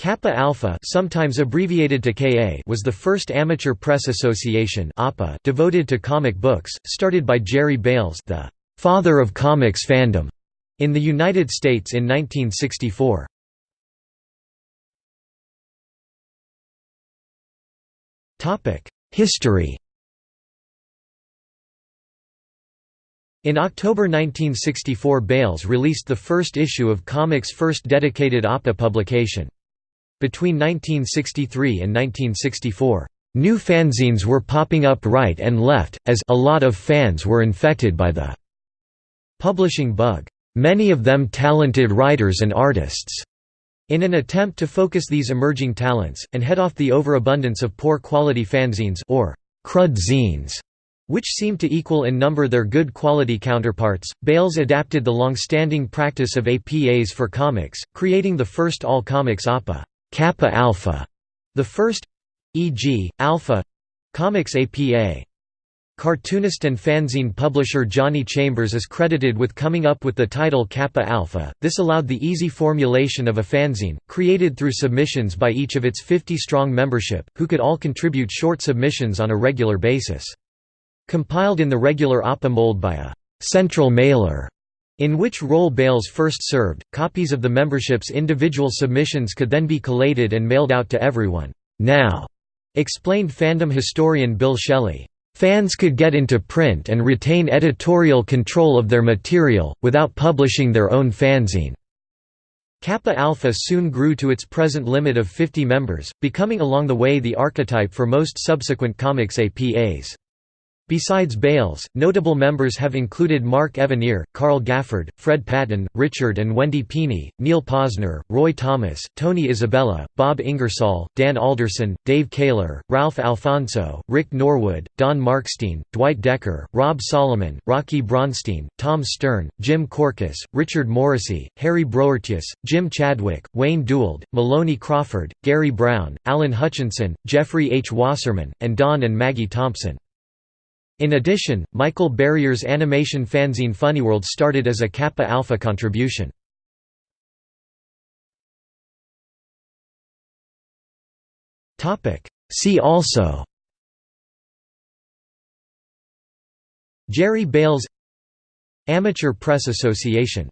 CAPA-alpha sometimes abbreviated to KA was the first amateur press association devoted to comic books, started by Jerry Bails the «father of comics fandom» in the United States in 1964. History In October 1964 Bails released the first issue of Comics' first dedicated APA publication. Between 1963 and 1964, new fanzines were popping up right and left, as a lot of fans were infected by the publishing bug. Many of them talented writers and artists. In an attempt to focus these emerging talents, and head off the overabundance of poor quality fanzines or crud zines, which seemed to equal in number their good quality counterparts, Bails adapted the long-standing practice of APAs for comics, creating the first all-comics APA. CAPA-alpha, the first e.g., Alpha Comics APA. Cartoonist and fanzine publisher Johnny Chambers is credited with coming up with the title CAPA-alpha. This allowed the easy formulation of a fanzine, created through submissions by each of its 50 strong membership, who could all contribute short submissions on a regular basis. Compiled in the regular APA mold by a central mailer in which role Bails first served, copies of the membership's individual submissions could then be collated and mailed out to everyone. Now, explained fandom historian Bill Schelly, fans could get into print and retain editorial control of their material, without publishing their own fanzine. CAPA-alpha soon grew to its present limit of 50 members, becoming along the way the archetype for most subsequent comics APAs. Besides Bails, notable members have included Mark Evanier, Carl Gafford, Fred Patten, Richard and Wendy Pini, Neil Posner, Roy Thomas, Tony Isabella, Bob Ingersoll, Dan Alderson, Dave Kaler, Ralph Alfonso, Rick Norwood, Don Markstein, Dwight Decker, Rob Solomon, Rocky Bronstein, Tom Stern, Jim Korkis, Richard Morrissey, Harry Broertjes, Jim Chadwick, Wayne Dewald, Maloney Crawford, Gary Brown, Alan Hutchinson, Jeffrey H. Wasserman, and Don and Maggie Thompson. In addition, Michael Barrier's animation fanzine Funnyworld started as a CAPA-alpha contribution. See also Jerry Bails Amateur Press Association